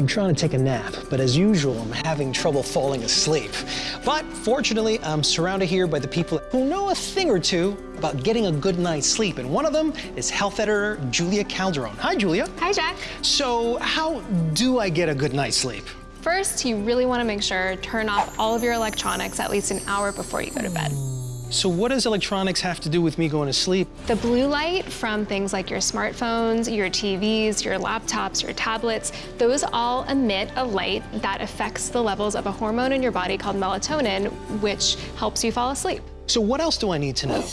I'm trying to take a nap, but as usual, I'm having trouble falling asleep. But fortunately, I'm surrounded here by the people who know a thing or two about getting a good night's sleep, and one of them is health editor Julia Calderon. Hi, Julia. Hi, Jack. So how do I get a good night's sleep? First, you really want to make sure turn off all of your electronics at least an hour before you go to bed. So what does electronics have to do with me going to sleep? The blue light from things like your smartphones, your TVs, your laptops, your tablets, those all emit a light that affects the levels of a hormone in your body called melatonin, which helps you fall asleep. So what else do I need to know?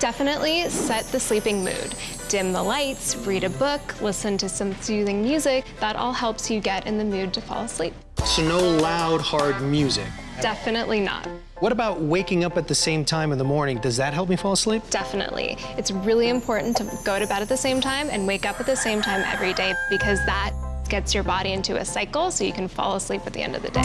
Definitely set the sleeping mood. Dim the lights, read a book, listen to some soothing music. That all helps you get in the mood to fall asleep. So no loud, hard music? Definitely not. What about waking up at the same time in the morning? Does that help me fall asleep? Definitely. It's really important to go to bed at the same time and wake up at the same time every day because that gets your body into a cycle so you can fall asleep at the end of the day.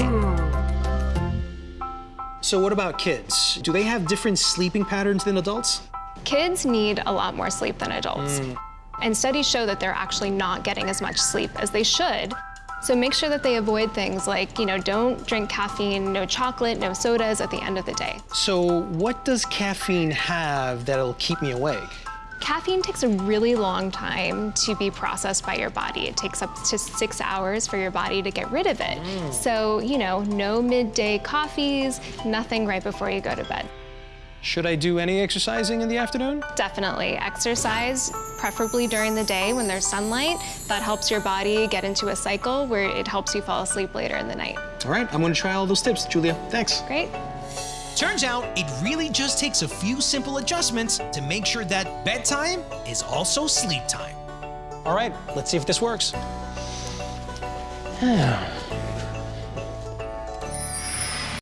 So what about kids? Do they have different sleeping patterns than adults? Kids need a lot more sleep than adults. Mm. And studies show that they're actually not getting as much sleep as they should so make sure that they avoid things like, you know, don't drink caffeine, no chocolate, no sodas at the end of the day. So what does caffeine have that'll keep me awake? Caffeine takes a really long time to be processed by your body. It takes up to six hours for your body to get rid of it. Mm. So, you know, no midday coffees, nothing right before you go to bed. Should I do any exercising in the afternoon? Definitely. Exercise, preferably during the day when there's sunlight. That helps your body get into a cycle where it helps you fall asleep later in the night. All right, I'm gonna try all those tips, Julia. Thanks. Great. Turns out it really just takes a few simple adjustments to make sure that bedtime is also sleep time. All right, let's see if this works.